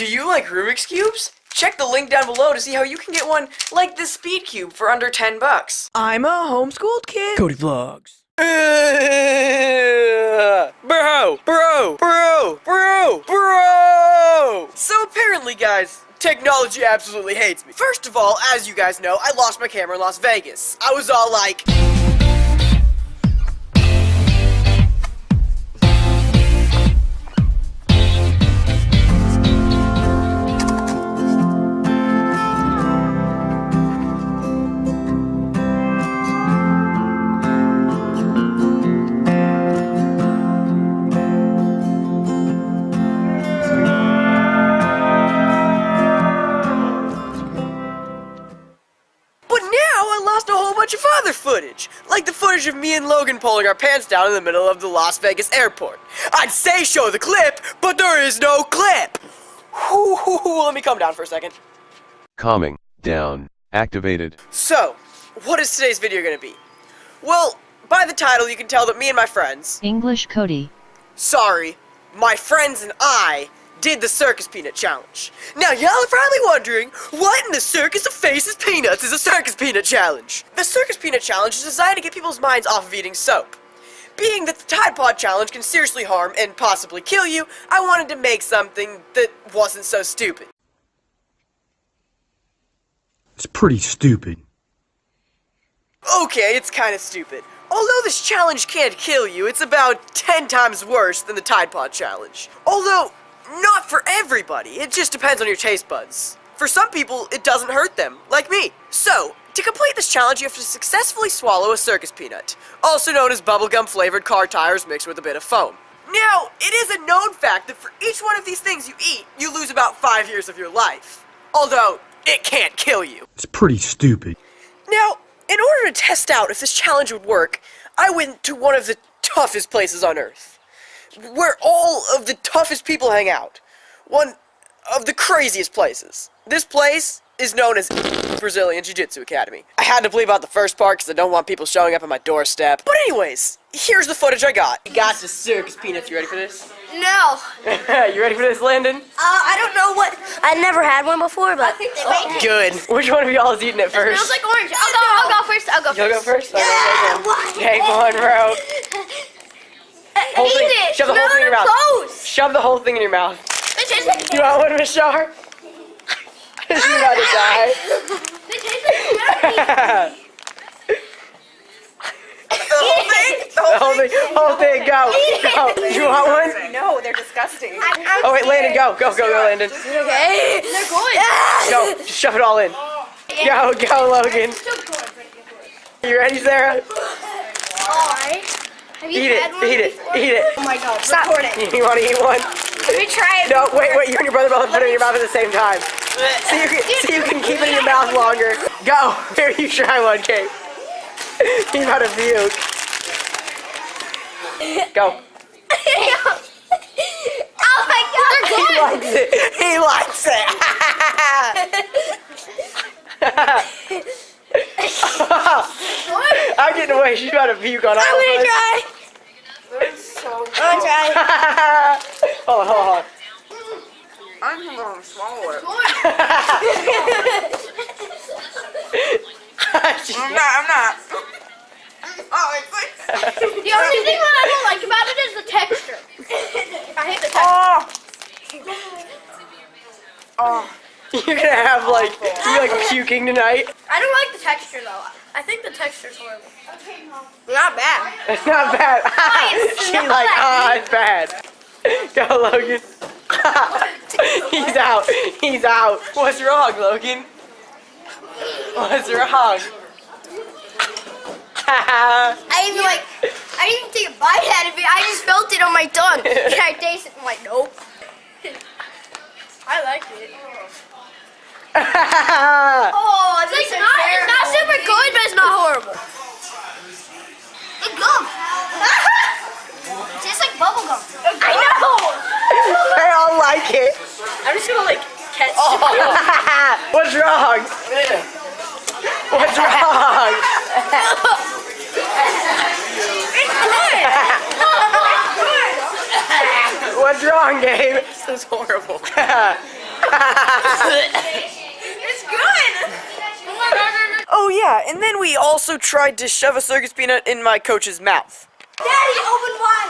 Do you like Rubik's Cubes? Check the link down below to see how you can get one like this Speed Cube for under 10 bucks. I'm a homeschooled kid. Cody Vlogs. bro, bro, bro, bro, bro! So apparently, guys, technology absolutely hates me. First of all, as you guys know, I lost my camera in Las Vegas. I was all like... footage, like the footage of me and Logan pulling our pants down in the middle of the Las Vegas airport. I'd say show the clip, but there is no clip. Let me calm down for a second. Calming, down, activated. So, what is today's video gonna be? Well, by the title you can tell that me and my friends, English Cody. sorry, my friends and I did the Circus Peanut Challenge. Now, y'all are probably wondering, what in the Circus of Faces Peanuts is a Circus Peanut Challenge? The Circus Peanut Challenge is designed to get people's minds off of eating soap. Being that the Tide Pod Challenge can seriously harm and possibly kill you, I wanted to make something that wasn't so stupid. It's pretty stupid. Okay, it's kinda stupid. Although this challenge can't kill you, it's about 10 times worse than the Tide Pod Challenge. Although, not for everybody, it just depends on your taste buds. For some people, it doesn't hurt them, like me. So, to complete this challenge, you have to successfully swallow a circus peanut, also known as bubblegum flavored car tires mixed with a bit of foam. Now, it is a known fact that for each one of these things you eat, you lose about 5 years of your life. Although, it can't kill you. It's pretty stupid. Now, in order to test out if this challenge would work, I went to one of the toughest places on Earth. Where all of the toughest people hang out. One of the craziest places. This place is known as Brazilian Jiu-Jitsu Academy. I had to bleep out the first part because I don't want people showing up at my doorstep. But anyways, here's the footage I got. You got the circus peanuts. You ready for this? No. you ready for this, Landon? Uh, I don't know what. I never had one before, but. I think they make it. Good. Which one of y'all is eating it first? It Smells like orange. I'll go. I'll go first. I'll go first. You'll go first. first? Okay, take one. Take one, bro. Whole Eat it. Shove the whole thing in your mouth. clothes. Shove the whole thing in your mouth. Like. You want one, Miss Shar? She's about to die. It tastes like jerky. The whole thing? The whole thing? Whole thing, go. Go. You want one? No, they're disgusting. Oh, wait, Landon, go. Go, go, go, Landon. Okay. They're good. Go. Just shove it all in. Go, go, Logan. You ready, Sarah? Alright. Have you Eat it. Eat it. Eat it. Oh my god. Stop. Record it. You want to eat one? Let me try it. No, wait, wait. You and your brother both put it in your mouth at the same time. So you can, so you can keep it in your mouth longer. Go. Here, you try one, Kate. He's about a puke. Go. oh my god. He likes it. He likes it. I'm getting away. She's about to puke on all I'm of us. I'm gonna try. hold on, hold on. I'm gonna swallow it. I'm not. I'm not. Oh, it's like. The only thing that I don't like about it is the texture. I hate the texture. Oh. Oh. You're gonna have like, you like puking tonight. I don't like the texture though. I think the texture's horrible. Not bad. It's not bad. it's She's not like, bad. ah, it's bad. Go, Logan. He's out. He's out. What's wrong, Logan? What's wrong? I even like, I didn't even take a bite out of it. I just felt it on my tongue. Can I taste it? I'm like, nope. I like it. Oh, it's, like not, it's not super good, but it's not horrible. It's gum. it tastes like bubble. I know. they all like it. I'm just gonna like catch. Oh. What's wrong? What's wrong? It's good! What's wrong, Gabe? This is horrible. It's good. Oh yeah, and then we also tried to shove a circus peanut in my coach's mouth. Daddy, open wide.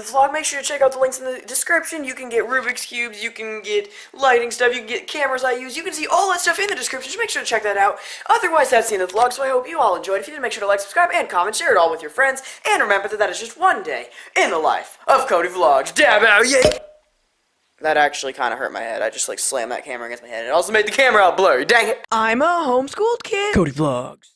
the end of the vlog. Make sure to check out the links in the description. You can get Rubik's Cubes, you can get lighting stuff, you can get cameras I use. You can see all that stuff in the description. Just make sure to check that out. Otherwise, that's the end of the vlog, so I hope you all enjoyed. If you did, make sure to like, subscribe, and comment. Share it all with your friends. And remember that that is just one day in the life of Cody Vlogs. Dab out, yay! That actually kind of hurt my head. I just, like, slammed that camera against my head. It also made the camera all blurry. Dang it. I'm a homeschooled kid. Cody Vlogs.